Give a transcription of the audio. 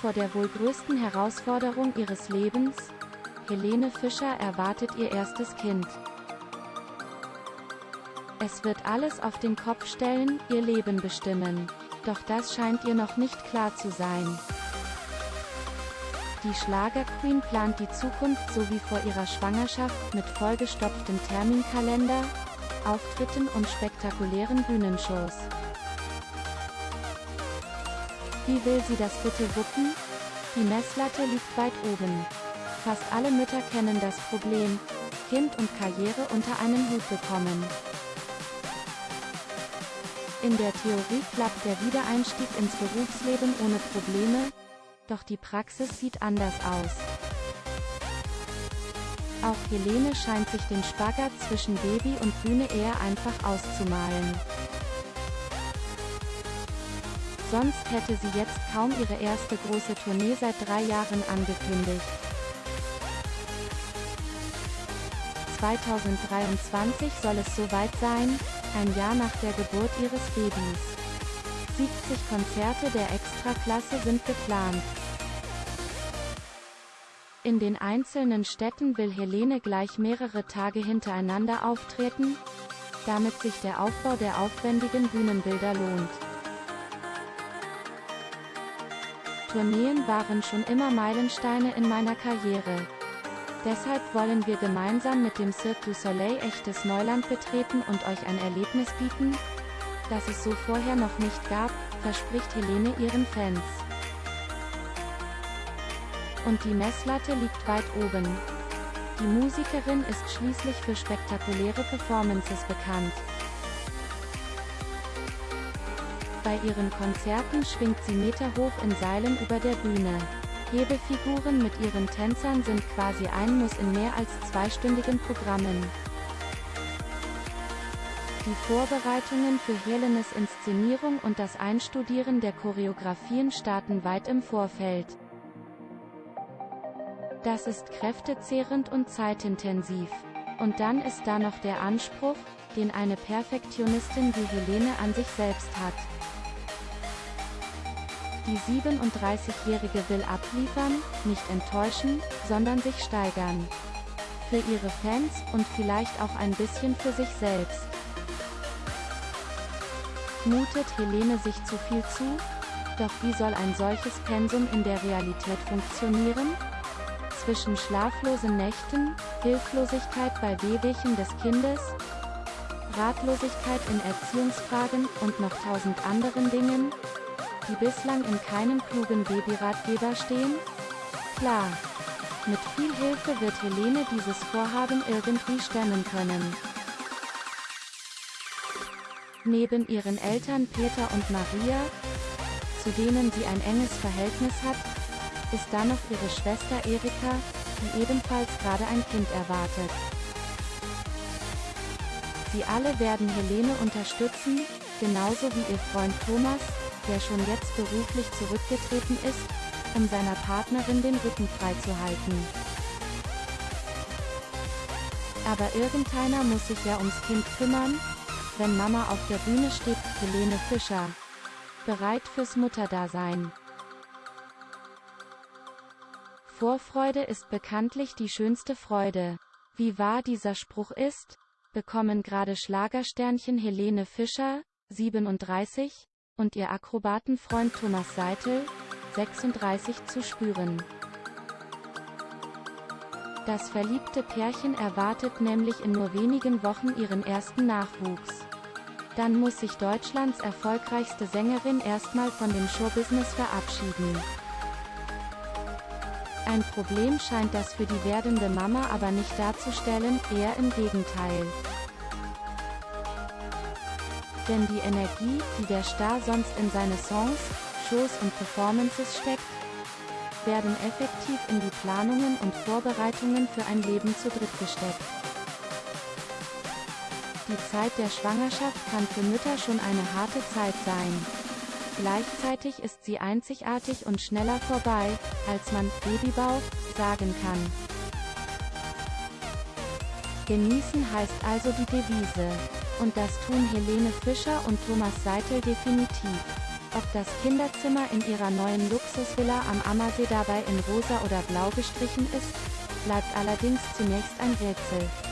vor der wohl größten Herausforderung ihres Lebens. Helene Fischer erwartet ihr erstes Kind. Es wird alles auf den Kopf stellen, ihr Leben bestimmen. Doch das scheint ihr noch nicht klar zu sein. Die Schlagerqueen plant die Zukunft so wie vor ihrer Schwangerschaft mit vollgestopftem Terminkalender, Auftritten und spektakulären Bühnenshows. Wie will sie das bitte wuppen? Die Messlatte liegt weit oben. Fast alle Mütter kennen das Problem, Kind und Karriere unter einen Hut bekommen. In der Theorie klappt der Wiedereinstieg ins Berufsleben ohne Probleme, doch die Praxis sieht anders aus. Auch Helene scheint sich den Spagat zwischen Baby und Bühne eher einfach auszumalen. Sonst hätte sie jetzt kaum ihre erste große Tournee seit drei Jahren angekündigt. 2023 soll es soweit sein, ein Jahr nach der Geburt ihres Babys. 70 Konzerte der Extraklasse sind geplant. In den einzelnen Städten will Helene gleich mehrere Tage hintereinander auftreten, damit sich der Aufbau der aufwendigen Bühnenbilder lohnt. Tourneen waren schon immer Meilensteine in meiner Karriere. Deshalb wollen wir gemeinsam mit dem Cirque du Soleil echtes Neuland betreten und euch ein Erlebnis bieten, das es so vorher noch nicht gab, verspricht Helene ihren Fans. Und die Messlatte liegt weit oben. Die Musikerin ist schließlich für spektakuläre Performances bekannt. Bei ihren Konzerten schwingt sie meterhoch in Seilen über der Bühne. Hebefiguren mit ihren Tänzern sind quasi ein Muss in mehr als zweistündigen Programmen. Die Vorbereitungen für Helenes Inszenierung und das Einstudieren der Choreografien starten weit im Vorfeld. Das ist kräftezehrend und zeitintensiv. Und dann ist da noch der Anspruch, den eine Perfektionistin wie Helene an sich selbst hat. Die 37-Jährige will abliefern, nicht enttäuschen, sondern sich steigern. Für ihre Fans und vielleicht auch ein bisschen für sich selbst. Mutet Helene sich zu viel zu? Doch wie soll ein solches Pensum in der Realität funktionieren? Zwischen schlaflosen Nächten, Hilflosigkeit bei Wehwehchen des Kindes, Ratlosigkeit in Erziehungsfragen und noch tausend anderen Dingen, die bislang in keinem klugen Babyratgeber stehen? Klar. Mit viel Hilfe wird Helene dieses Vorhaben irgendwie stemmen können. Neben ihren Eltern Peter und Maria, zu denen sie ein enges Verhältnis hat, ist da noch ihre Schwester Erika, die ebenfalls gerade ein Kind erwartet. Sie alle werden Helene unterstützen, genauso wie ihr Freund Thomas, der schon jetzt beruflich zurückgetreten ist, um seiner Partnerin den Rücken freizuhalten. Aber irgendeiner muss sich ja ums Kind kümmern, wenn Mama auf der Bühne steht, Helene Fischer. Bereit fürs Mutterdasein. Vorfreude ist bekanntlich die schönste Freude. Wie wahr dieser Spruch ist, bekommen gerade Schlagersternchen Helene Fischer, 37, und ihr Akrobatenfreund Thomas Seitel, 36 zu spüren. Das verliebte Pärchen erwartet nämlich in nur wenigen Wochen ihren ersten Nachwuchs. Dann muss sich Deutschlands erfolgreichste Sängerin erstmal von dem Showbusiness verabschieden. Ein Problem scheint das für die werdende Mama aber nicht darzustellen, eher im Gegenteil. Denn die Energie, die der Star sonst in seine Songs, Shows und Performances steckt, werden effektiv in die Planungen und Vorbereitungen für ein Leben zu dritt gesteckt. Die Zeit der Schwangerschaft kann für Mütter schon eine harte Zeit sein. Gleichzeitig ist sie einzigartig und schneller vorbei, als man Babybauch sagen kann. Genießen heißt also die Devise. Und das tun Helene Fischer und Thomas Seitel definitiv. Ob das Kinderzimmer in ihrer neuen Luxusvilla am Ammersee dabei in rosa oder blau gestrichen ist, bleibt allerdings zunächst ein Rätsel.